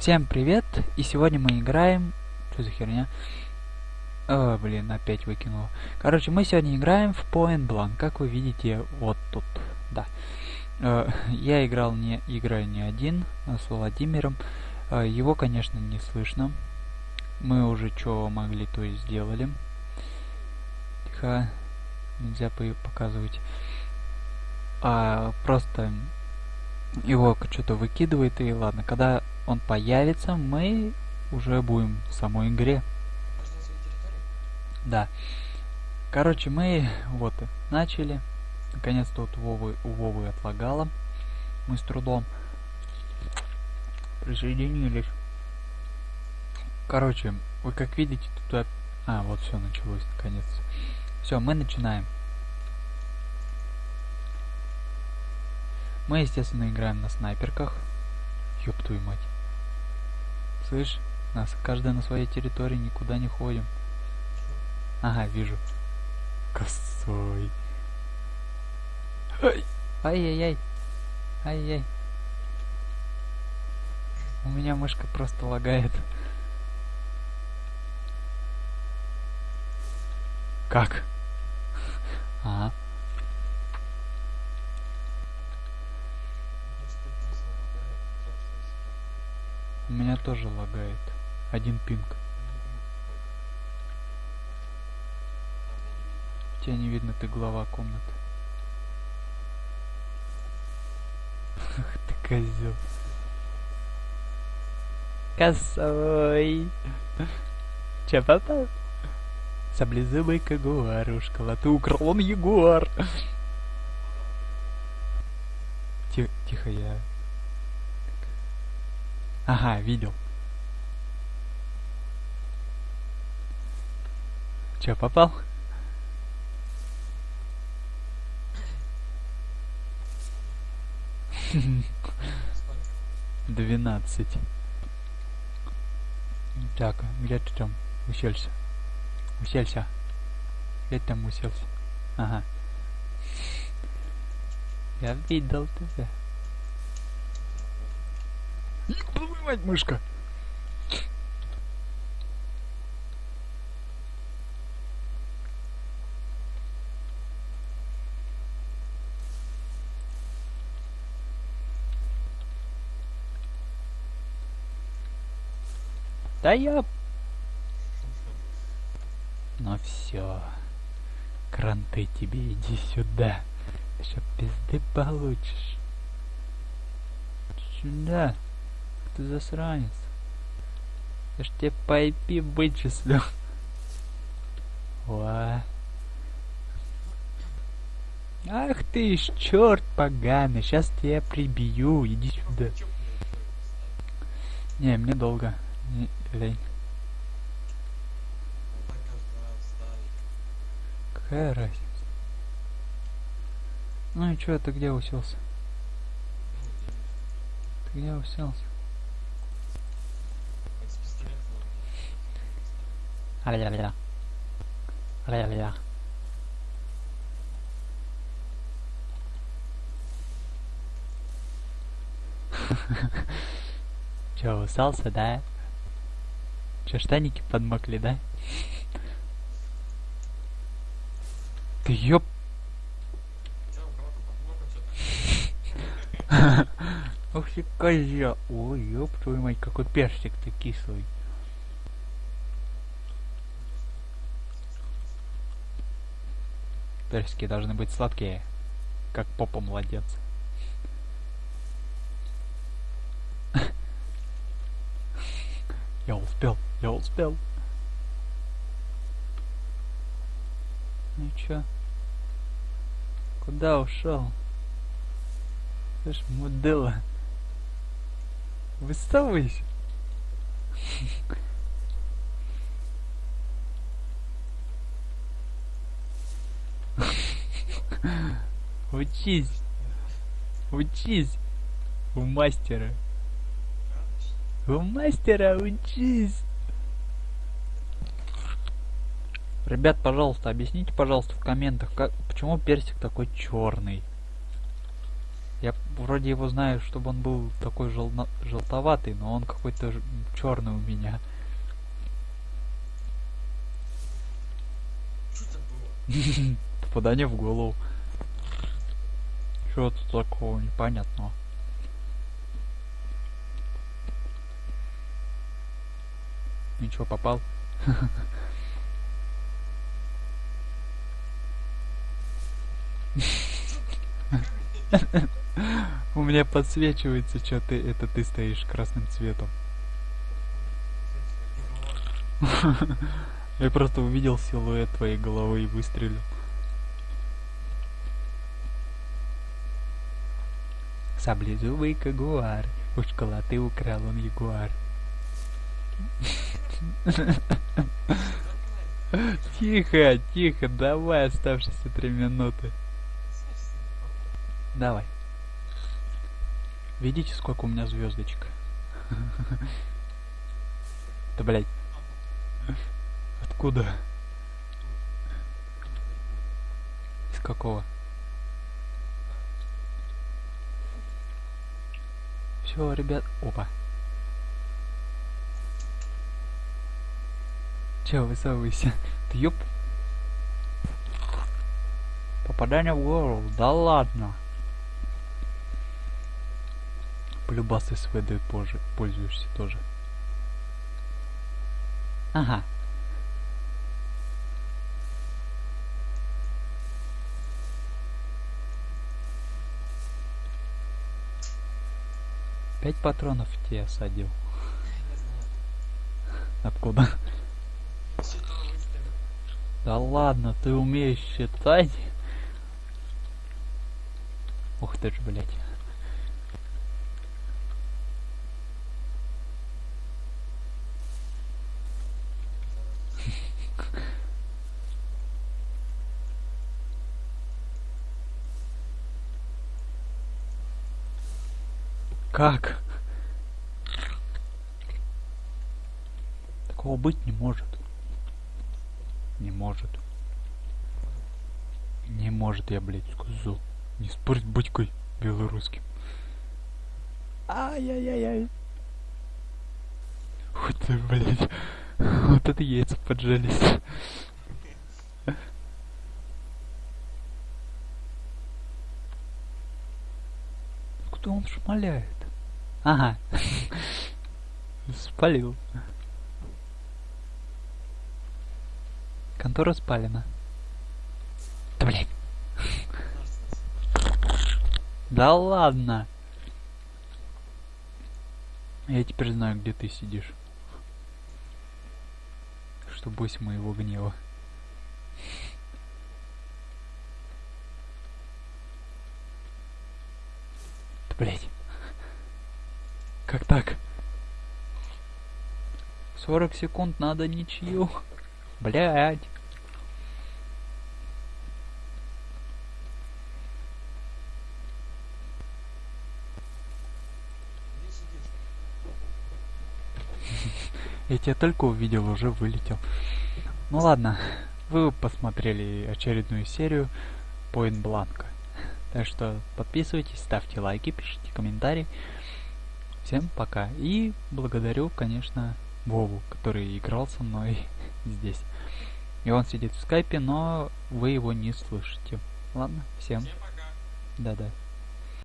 Всем привет! И сегодня мы играем... Что за херня? О, блин, опять выкинул. Короче, мы сегодня играем в Point Blank. Как вы видите, вот тут. Да. Э, я играл не играю не один, а с Владимиром. Э, его, конечно, не слышно. Мы уже что могли, то и сделали. Тихо. Нельзя показывать. А, просто его что-то выкидывает и ладно. Когда он появится, мы уже будем в самой игре. Да. Короче, мы вот начали. Наконец-то вот Вовы, у Вовы отлагало. Мы с трудом присоединились. Короче, вы как видите, тут... А, вот все началось наконец. Все, мы начинаем. Мы, естественно, играем на снайперках. Ёб твою мать. Слышь, нас каждый на своей территории, никуда не ходим. Ага, вижу. Косой. Ай! Ай-яй-яй. Ай-яй. У меня мышка просто лагает. Как? Ага. Тоже лагает. Один пинг. Тебя не видно, ты глава комнаты. Ах ты козел. Косой. Че попал? Саблезубый кагуарушка, ты украл он ягуар. Тихо, тихо, я Ага, видел. Че, попал? Двенадцать. Так, где ты там уселся? Уселся. Где ты там уселся? Ага. Я видел тебя. Мать, мышка. Да я... Ну все. Кранты тебе, иди сюда. Еще пизды получишь. Сюда ты засранец. Я ж тебе по IP вычислю. Ва. Ах ты ж черт поганый, сейчас тебя прибью, иди сюда. Не, мне долго. Не, лень. Какая разница? Ну и чё, ты где уселся? Ты где уселся? Аля-ля-ля. Аля-ля-ля. Че, усался, да? Че, штаники подмокли, да? Ты ёп... Ух ты, козя. Ой, ёб твою мать, какой персик ты кислый. Персики должны быть сладкие, как попа младенца. Я успел, я успел. Ну чё? Куда ушел? Слышь, мудила. Выставайся. Учись. Учись. У мастера. У мастера учись. Ребят, пожалуйста, объясните, пожалуйста, в комментах, как, почему персик такой черный. Я вроде его знаю, чтобы он был такой желно- желтоватый, но он какой-то черный у меня. Попадание в голову. Тут такого непонятного? Ничего, попал. У меня подсвечивается, что ты, это ты стоишь красным цветом. Я просто увидел силуэт твоей головы и выстрелил. Саблезубый кагуар, у школоты украл он ягуар. Тихо, тихо, давай оставшиеся три минуты. Давай. Видите, сколько у меня звездочек? Да блять. Откуда? Из какого? Все, ребят. Опа. Че, высовывайся. Ты ёп. Попадание в голову. Да ладно. Полюбас СВД позже пользуешься тоже. Ага. Пять патронов тебе знаю. Откуда? Да ладно, ты умеешь считать? Ух ты ж, блядь. Как? Такого быть не может. Не может. Не может, я, блядь, сказал. Не спорь с батькой белорусским. Ай-яй-яй-яй. Вот ты, блядь. Вот это яйца поджались. Кто он шмаляет? Ага. Спалил. Контора спалена. Да блядь. Да ладно. Я теперь знаю, где ты сидишь. Что бойся моего гнева. Да блядь. Как так? 40 секунд надо ничью. Сидишь? Я тебя только увидел, уже вылетел. Ну ладно, вы посмотрели очередную серию Point Blank. Так что подписывайтесь, ставьте лайки, пишите комментарии. Всем пока. И благодарю, конечно, Вову, который играл со мной здесь. И он сидит в скайпе, но вы его не слышите. Ладно, всем да-да.